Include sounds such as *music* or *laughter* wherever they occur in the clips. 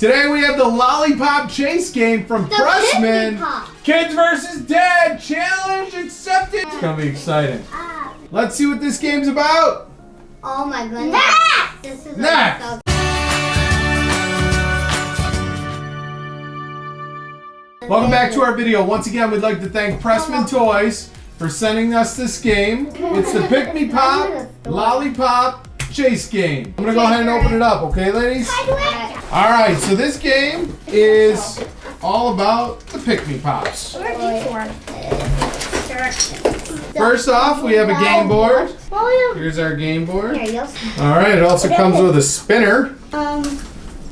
Today we have the Lollipop Chase game from The Pressman. Pick Me Pop. Kids versus Dad Challenge accepted. It's gonna be exciting. Ah. Let's see what this game's about. Oh my goodness. Next! This is Next. like so Welcome back to our video. Once again, we'd like to thank Pressman Toys for sending us this game. It's the *laughs* Pick Me Pop Lollipop Chase game. I'm gonna go ahead and open it up, okay, ladies? All right, so this game is all about the Pick Me Pops. First off, we have a game board. Here's our game board. Here, you'll see. All right, it also comes with a spinner. Um,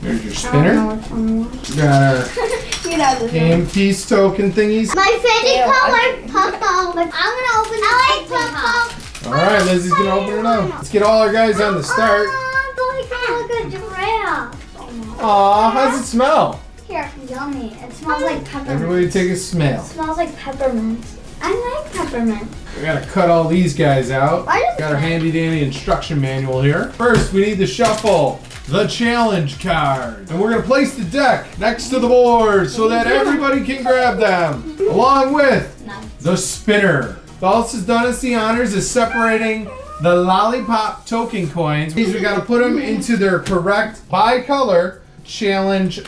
There's your spinner. don't know which one was. Got our *laughs* You game piece token thingies. My favorite color, purple. I'm gonna open I like purple. All right, Lizzie's gonna open it up. Let's get all our guys on the start. Oh, like a giraffe. Aw, how's it smell? Here, yummy. It smells like peppermint. Everybody take a smell. It smells like peppermint. I like peppermint. We gotta cut all these guys out. Got our handy dandy instruction manual here. First, we need to shuffle the challenge card. And we're gonna place the deck next to the board so that everybody can grab them. Along with the spinner. All this has done us the honors is separating the lollipop token coins. These we gotta put them into their correct by color challenge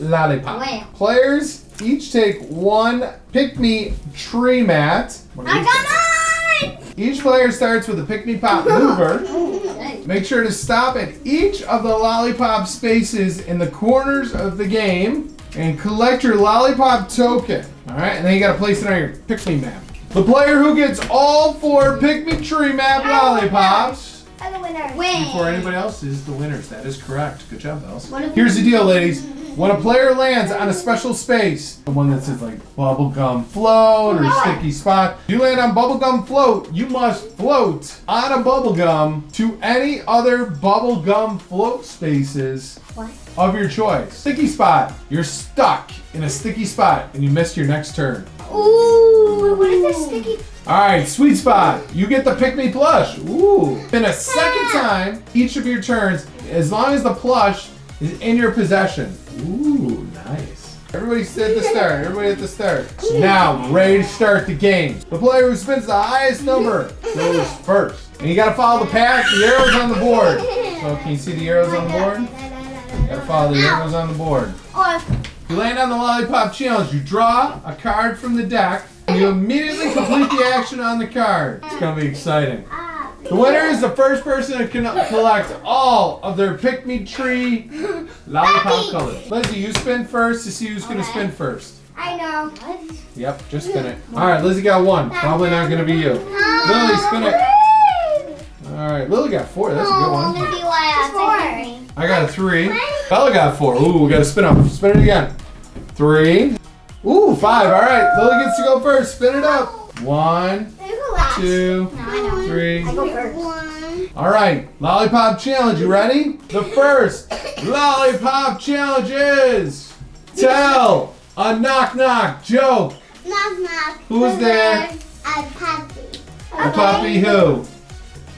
lollipop. Wow. Players each take one pick me tree mat. I got mine! each player starts with a pick me pop *laughs* mover. Make sure to stop at each of the lollipop spaces in the corners of the game and collect your lollipop token. All right, and then you gotta place it on your pick me map. The player who gets all four pick me tree map lollipops I'm the winner. Win. before anybody else is the winners. That is correct. Good job, Bells. Here's the deal, ladies. *laughs* When a player lands on a special space, the one that says like bubblegum float or sticky spot, you land on bubblegum float, you must float on a bubblegum to any other bubblegum float spaces What? of your choice. Sticky spot, you're stuck in a sticky spot and you missed your next turn. Ooh, what is this sticky? All right, sweet spot. You get the pick me plush. Ooh. Then a second time, each of your turns, as long as the plush is in your possession. Ooh, nice. Everybody sit at the *laughs* start. Everybody at the start. Now, ready to start the game. The player who spins the highest number goes *laughs* first. And you gotta follow the path, the arrows on the board. So can you see the arrows on the board? *laughs* Gotta follow the arrows on the board. You land on the lollipop challenge. You draw a card from the deck. And you immediately complete the action on the card. It's gonna be exciting. The winner is the first person to con- collect all of their pick me tree lollipop colors. Lizzie, you spin first to see who's gonna spin first. I know. Yep, just spin it. All right, Lizzie got one. Probably not gonna be you. Lily, spin it. All right, Lily got four. That's a good one. Maybe why I got a three. Bella got four. Ooh, we got to spin up. Spin it again. Three. Ooh, five. All right, Lily gets to go first. Spin it up. One, two, No, I know. three. I go first. One. All right, lollipop challenge. You ready? The first lollipop challenge is tell a knock knock joke. Knock knock. Who's there? A puppy. A puppy who?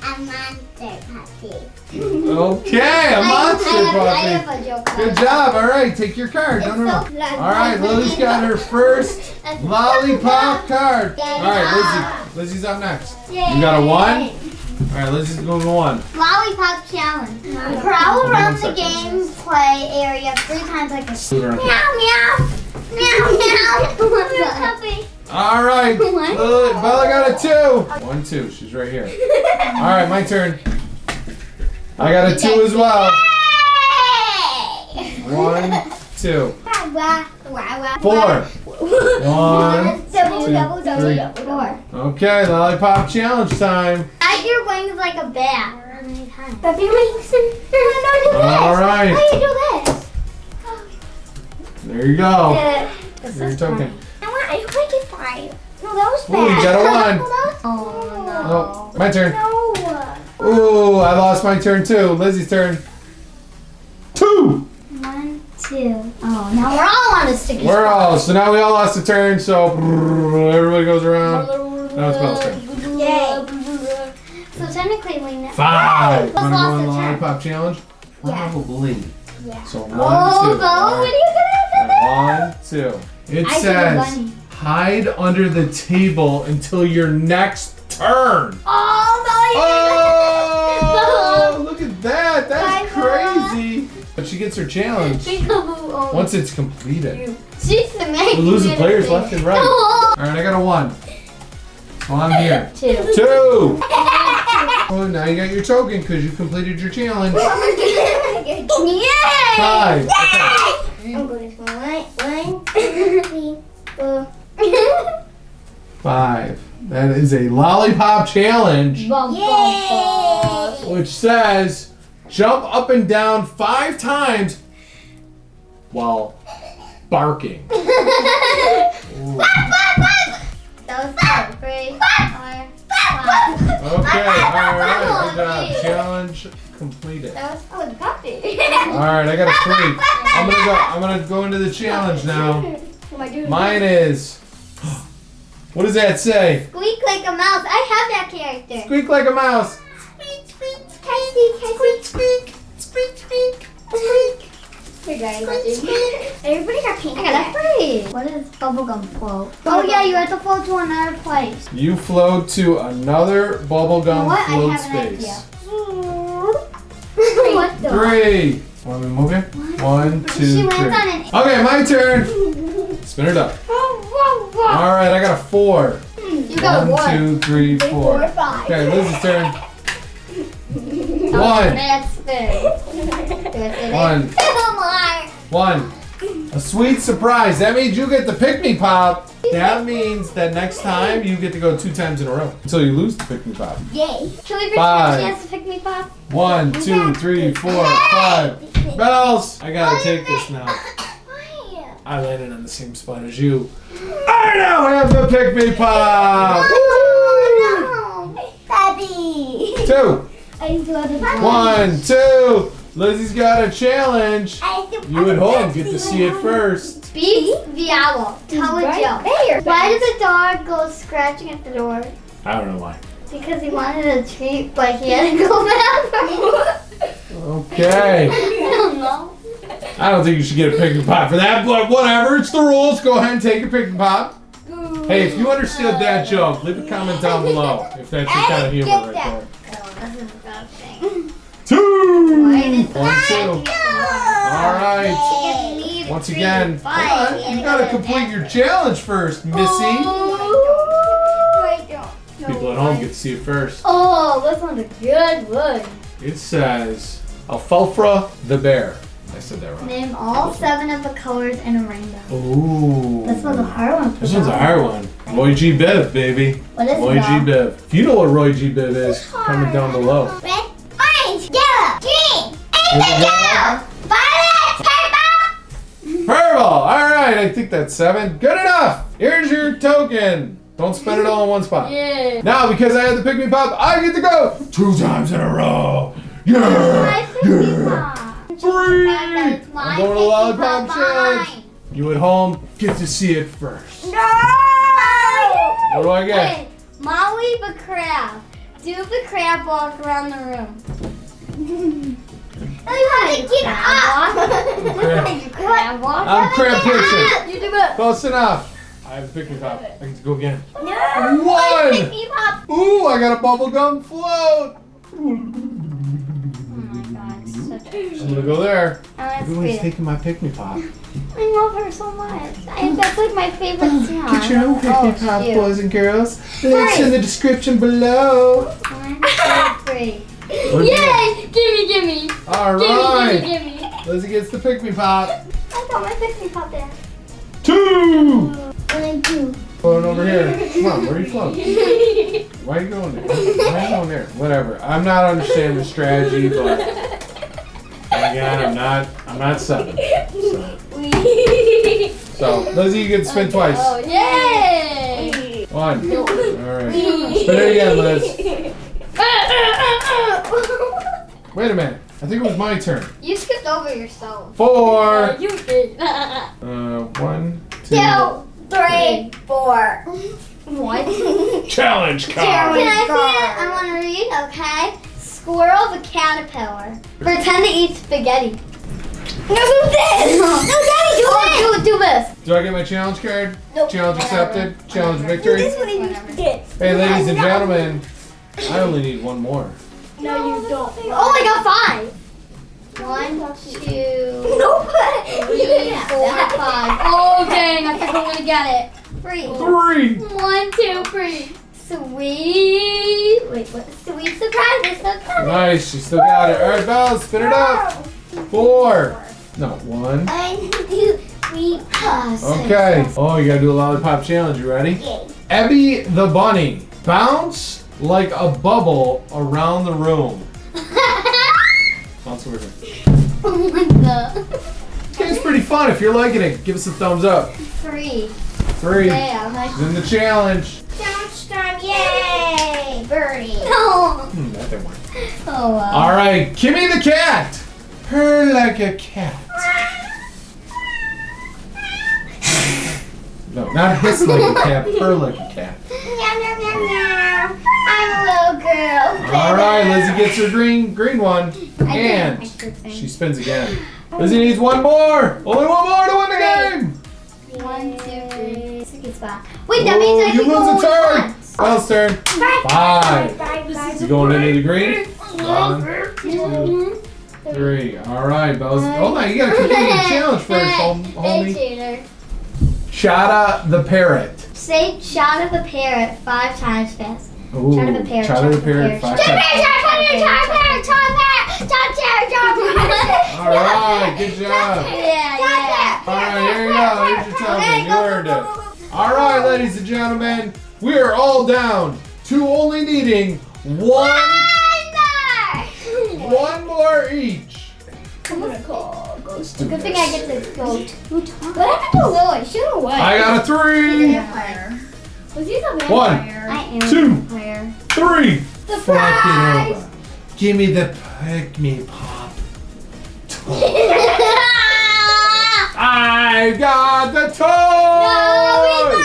A monster puppy. Okay, a monster puppy. have a joke. Good job. All right, take your card. No, no, no. All right, Lily's got her *laughs* first lollipop *laughs* card. All right, Lizzie. Lizzie's up next. You got a one? All right, Lizzie's going to one. Lollipop challenge. Prowl around the game play area three times like a Move meow meow. *laughs* Meow meow. puppy. All right, Bella got a two. One, two. She's right here. All right, my turn. I got a two as well. One, two, four. One. Double, two, double, double, three. double, four. Okay, lollipop challenge time. I your wings like a bat. But your wings. No, do this. All right. How do you do this? There you go. Yeah. Your token. I want. I like it five. No, that was Ooh, bad. you got a one. *laughs* Oh no. Oh, my turn. No. Ooh, I lost my turn too. Lizzie's turn. Two. One, two. Oh, now we're all on a sticky We're spot. all. So now we all lost a turn. So everybody goes around. Now it's Belle's turn. Yay. So technically we know. Five. Let's Want to go lost a the turn. lollipop challenge? Yeah. Probably. Yeah. So one, Oh, two. Bo, All what are right. you gonna One, two. It I says hide under the table until your next turn. Oh, Bo, Oh, gets her challenge once it's completed. She's the main. We're losing players left and right. *laughs* All right, I got a one. So I'm here. *laughs* Two. Two. *laughs* Oh, now you got your token because you completed your challenge. Yay! Five. Okay. I'm going to one, one, two, three, four. Five. That is a lollipop challenge, Yay! which says jump up and down five times while barking. Ooh. That was two, three, four, five. Okay, all right, good job. Challenge completed. That was oh, the puppy. All right, I got a *laughs* three. I'm gonna go. I'm gonna go into the challenge now. Mine is. *gasps* What does that say? Squeak like a mouse. I have that character. Squeak like a mouse. Squeak, squeak, squeak, squeak, squeak, squeak, squeak. Here, guys. Everybody got pink. I got a three. What is bubblegum float? Oh yeah, you have to float to another place. You float to another You know bubblegum what? I float have an space. idea. what the? Three. Want me to move here? One, two, She three. lands on an. Okay, my turn. *laughs* Spin it up. All right, I got a four. You got One, one. two, three, four. five. Okay, Liz's turn. One. One. One. A sweet surprise. That means you get the pick me pop. That means that next time you get to go two times in a row until you lose the pick me pop. Yay. Can we Five. a chance to pick me pop? One, two, three, four, five. Bells. I gotta take this now. I landed on the same spot as you. I now have the pick me pop. Daddy. Two. I do have a One, two. Lizzie's got a challenge. You at home get to see it first. Beats the owl. Tell a joke. Why did the dog go scratching at the door? I don't know why. Because he wanted a treat, but he had to go *laughs* back. Okay. I don't know. I don't think you should get a pick and pop for that, but whatever. It's the rules. Go ahead and take your pick and pop. Hey, if you understood that joke, leave a comment down below if that's your kind of humor right there. Oh, this is a bad thing. Two. One, two. All right. Once again, Five. hold on. You gotta complete your challenge first, Missy. I People at home get to see it first. Oh, this one's a good one. It says Alfalfa the bear. I said that wrong. Name all seven of the colors in a rainbow. Ooh. This one's a hard one. This one's a hard one. Roy G. Biv, baby. What is Roy? G. Biv. If you know what Roy G. Biv is, comment down below. Red, orange, yellow, green, indigo, violet, purple. Purple. All right, I think that's seven. Good enough. Here's your token. Don't spend it all in one spot. Yeah. Now, because I had the pick me pop, I get to go two times in a row. Yeah. Yeah. Three. I'm going to Lollipop Challenge. You at home get to see it first. No! What do I get? Wait, Molly the crab. Do the crab walk around the room. *laughs* Oh, I want to get up. *laughs* Crab. crab walk. I'm crab person. You do it. Close enough. I have a pick me pop. I get to go again. No. One. Pick me. Ooh, I got a bubblegum float. Oh my god, such a I'm gonna go there. Oh, I Everyone's want taking my pick me pop. I love her so much. I, that's like my favorite *gasps* song. Get your own pick me Oh, pop, shoot. boys and girls. Links in the description below. One, two, three. Yay! Gimme, gimme. All Gimme, gimme, gimme. Lizzie gets the pick me pop. I got my pick me pop there. Two. One, two. Floating over here. Come on, where are you floating? *laughs* Why are you going there? Why are you going there? Whatever. I'm not understanding the strategy, but again, I'm not. I'm not seven. So, so Lizzie, you get to spin twice. Oh, yay! One. *laughs* All right. Spin it again, Liz. Wait a minute. I think it was my turn. you skipped over yourself. Four. You did. *laughs* Uh, one, two. Two, three, four. What? *laughs* Challenge Can I see it? I want to read, okay? Squirrel the caterpillar. Pretend to eat spaghetti. No, do this. No, Daddy, do it. Do, do this. Do I get my challenge card? Nope. Challenge accepted. Challenge victory. This one is this. Hey, ladies and gentlemen, I only need one more. No, you don't. Oh, I got five. One, two, *laughs* Nope. three, *laughs* four, five. Oh, dang. I think I'm going to get it. Three. Three. One, two, three. Sweet. Wait, what? Sweet surprise. It's so coming. Nice. She still got it. All right, Belle, spin it up. Four. No, one. One, two, three, four. Okay. Oh, you gotta do a lollipop challenge. You ready? Okay. Ebby the bunny. Bounce like a bubble around the room. *laughs* Bounce over here. oh my god. It's pretty fun. If you're liking it, give us a thumbs up. Three. Three. Yeah, like. She's in the challenge. Challenge time. Yay. Birdie. *laughs* No. Hmm, that didn't work. Oh well. All right, Kimmy the cat. Purr like a cat. No, not hiss like a *laughs* cat. Purr like a cat. I'm a little girl. All right, Lizzie gets her green green one, and did- I did think. she spins again. Lizzie needs one more. Only one more to win the game. One, two, three. Second spot. Wait, that means I Oh, you can go lose a turn. once. Belle's turn. Bye, Five. You going into the green? One, Mhm. Three. All right, Belle's. Hold on, you gotta complete the challenge first, hom- Hey, homie. Shada the parrot. Say shot of a parrot five times fast. Ooh, Shot of a parrot. Shada the parrot. Five Shot of a times. All right, good job. Yeah, yeah. All right, here you go. Here's your time. You earned it. All right, ladies and gentlemen, we are all down to only needing one, one more each. Good thing I get to go two times. What happened to Lily? She went away. I got a three, Was he the One. I am Two. a vampire. three. Surprise! Fucking over. Give me the pick me pop. *laughs* I got the toy.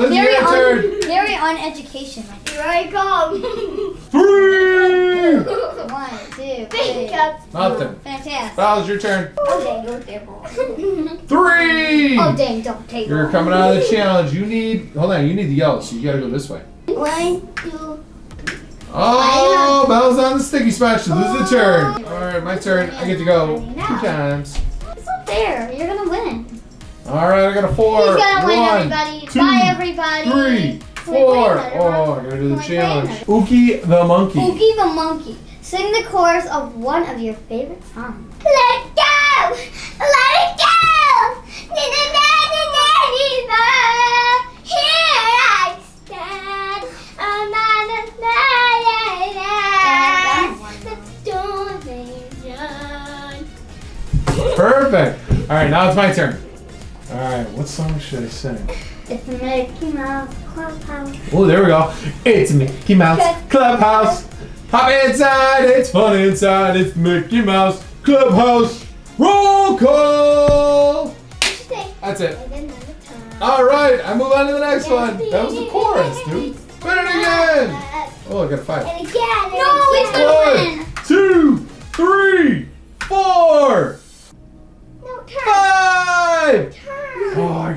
Lizzie, Very your on, turn. very on education. Here I come. *laughs* Three. One, two, three. Nothing. Fantastic. Val's your turn. Oh, dang, go there, boy. Three. Oh dang, don't take You're coming out of the challenge. You need. Hold on. You need the yellow, so you gotta go this way. One, two. Oh, Belle's on the sticky spot. She loses the turn. Oh. All right, my turn. I get to go two times. It's not fair. You're gonna win. All right, I got a four. He's gonna win, everybody. two, Bye, everybody. Three, Can we play four. Oh? I gotta do the Can we play challenge. Ookie the monkey. Oogie the monkey. Sing the chorus of one of your favorite songs. Let it go! Let it go! Na, na, na, na, na, na, na. Here I stand. Oh, na, na, na, na, na. The storm is done. Perfect. All right, now it's my turn. All right, what song should I sing? It's the Mickey Mouse Clubhouse. Oh, there we go. It's Mickey Mouse Clubhouse. Hop inside, it's fun inside. It's Mickey Mouse Clubhouse. Roll call. That's it. All right, I move on to the next one. That was the chorus, dude. Spin it again. Oh, I got a five. And again. No, it's again. gonna One,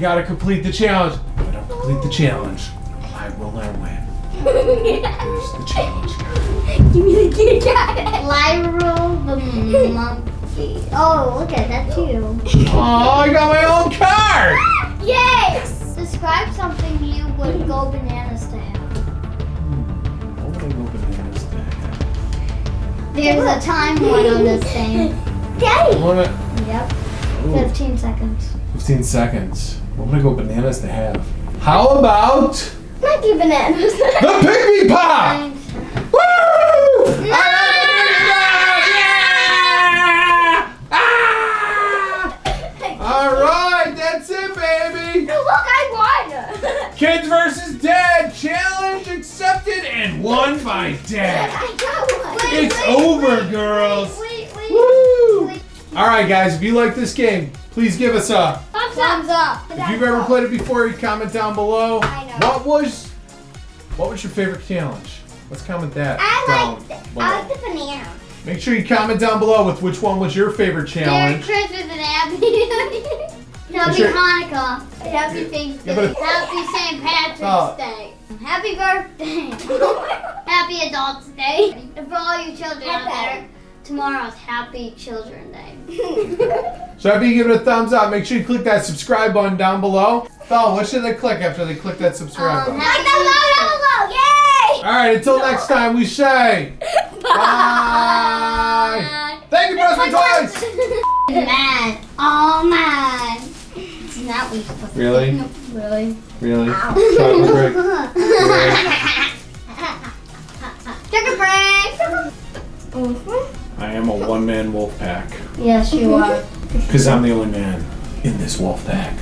gotta complete the challenge. If I don't complete the challenge, I will not win. Here's the challenge. *laughs* Give me the Kit Kat. Lyro the monkey. Oh, look at that too. Oh, I got my own card. *laughs* Yes. Describe something you would go bananas to have. Hmm, what would I go bananas to have? There's a time one on this thing. *laughs* Daddy. Wanna- Yep. Ooh, 15 seconds. 15 seconds. What would I go bananas to have? How about Monkey bananas. the *laughs* Pick Me Pop? Nine, Woo! I got the Pygmy Pop! Yeah! Ah! All right, that's it, baby. Look, I won. *laughs* Kids versus Dad challenge accepted and won by Dad. I got one. It's over, girls. Wait, wait. Woo! wait. All right, guys, if you like this game, please give us a. Thumbs Thumbs up. If you've ever played it before, you comment down below. I know. What was, what was your favorite challenge? Let's comment that I down like the, below. I like the banana. Make sure you comment down below with which one was your favorite Merry challenge. Christmas and happy *laughs* Happy Sure. Hanukkah. Happy Thanksgiving. Yeah, Happy St. Patrick's Oh. Day. Happy birthday. *laughs* happy Adults Day. And for all you children out there, tomorrow's Happy Children Day. *laughs* So after you give it a thumbs up, make sure you click that subscribe button down below. Bella, what should they click after they click that subscribe Um, button? Like the logo below. Yay! All right, until next time, we say *laughs* bye. Thank you, Press Me Twice. man. Oh man. It's not what you're supposed to Really? do. Really? Really? Chocolate brick. Chicken break. *laughs* I am a one-man wolf pack Yes, you mm-hmm. are. because I'm the only man in this wolf pack.